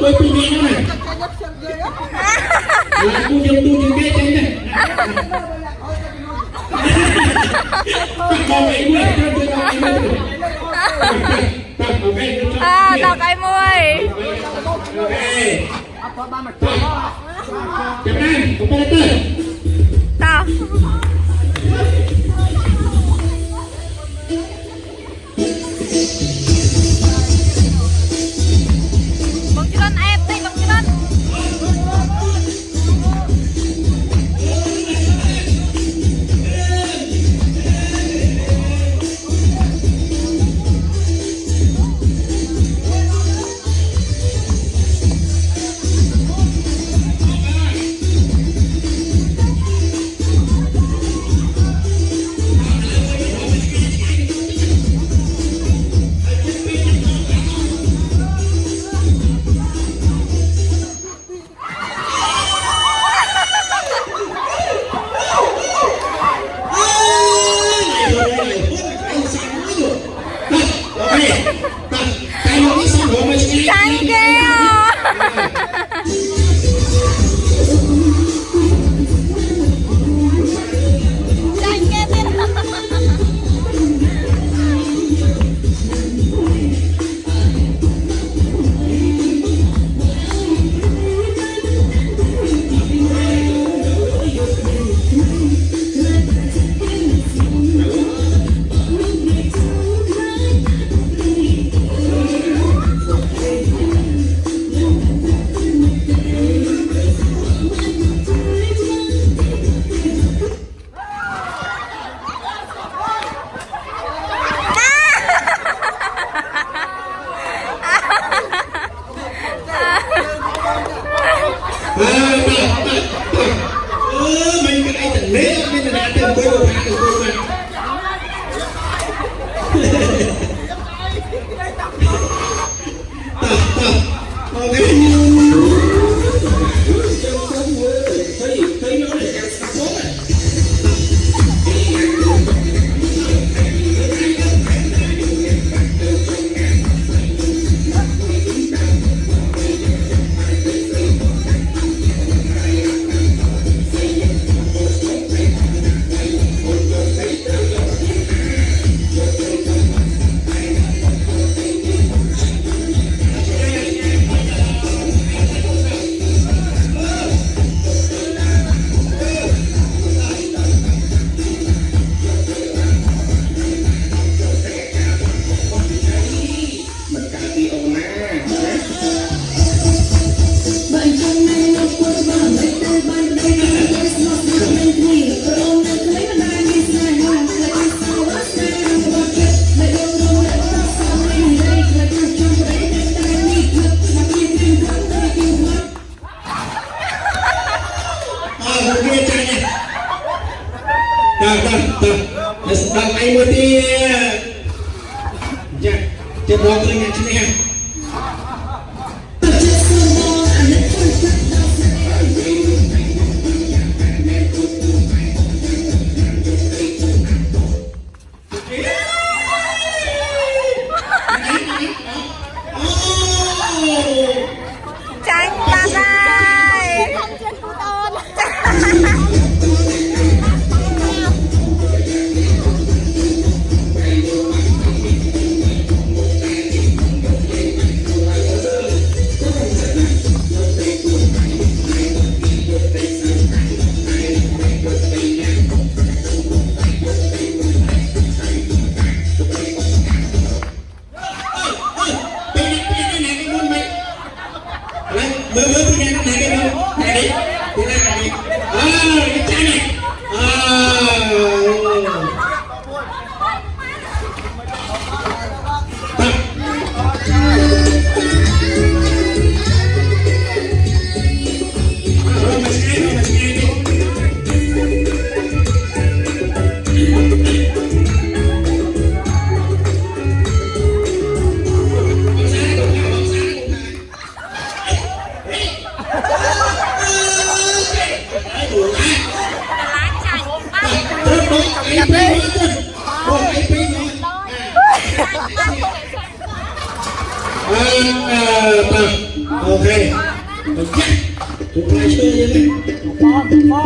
tôi tu đi này. Là cô dân tu những cái này. À tao cái môi. Cái anh, chúng cái tới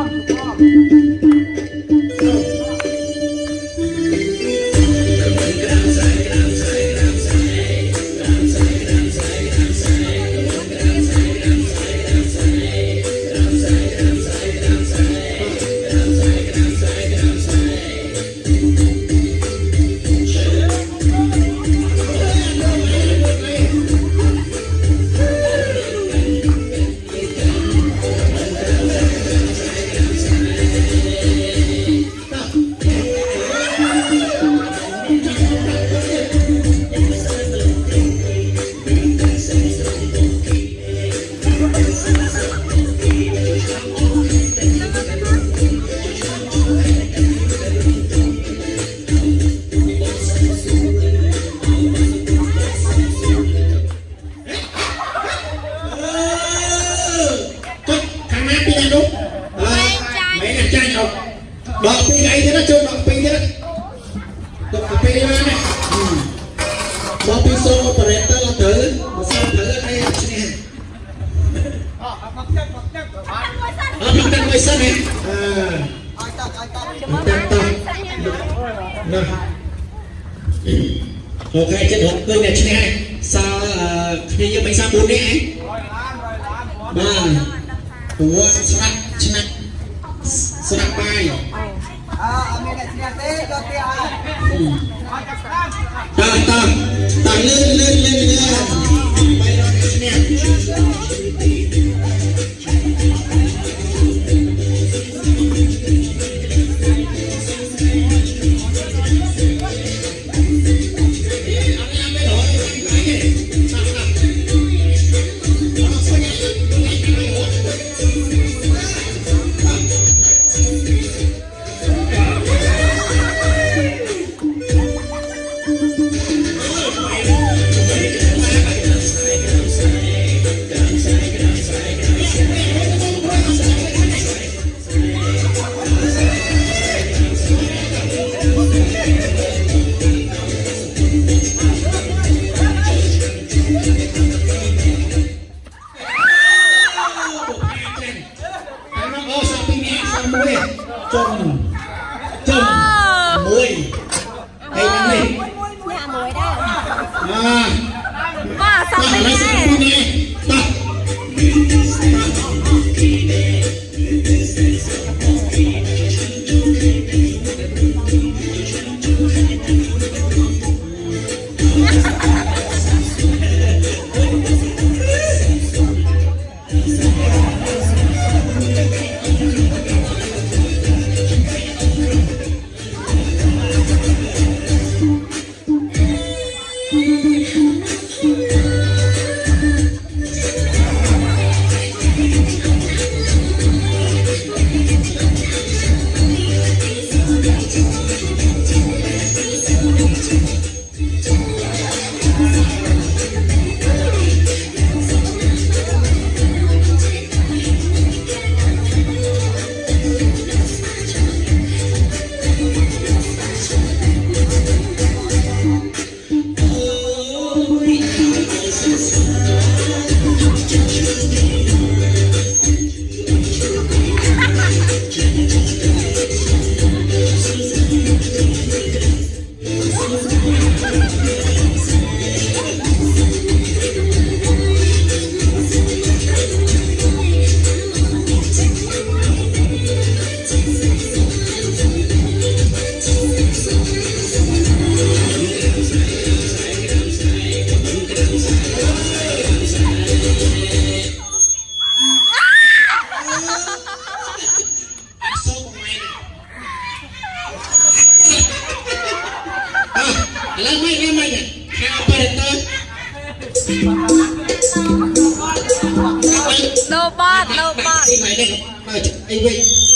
大 mới sân này? Một hai chân hộp cương này trên hai. Sao ờ, khi như bánh sao bốn đấy ấy. Ba. Của sạc sạc sạc bay tăng tăng tăng lên lên lên lên Lamai, lamai kan? Apa itu? Lobat, lobat. Ini mainnya, ini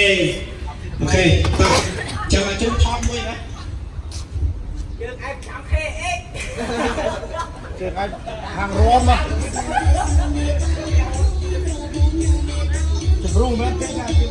អូខេចាំអាចថតមួយណាយើងអាចចាំខេអេយើងអាចខាងរួមណាជំរុំមែនទេណា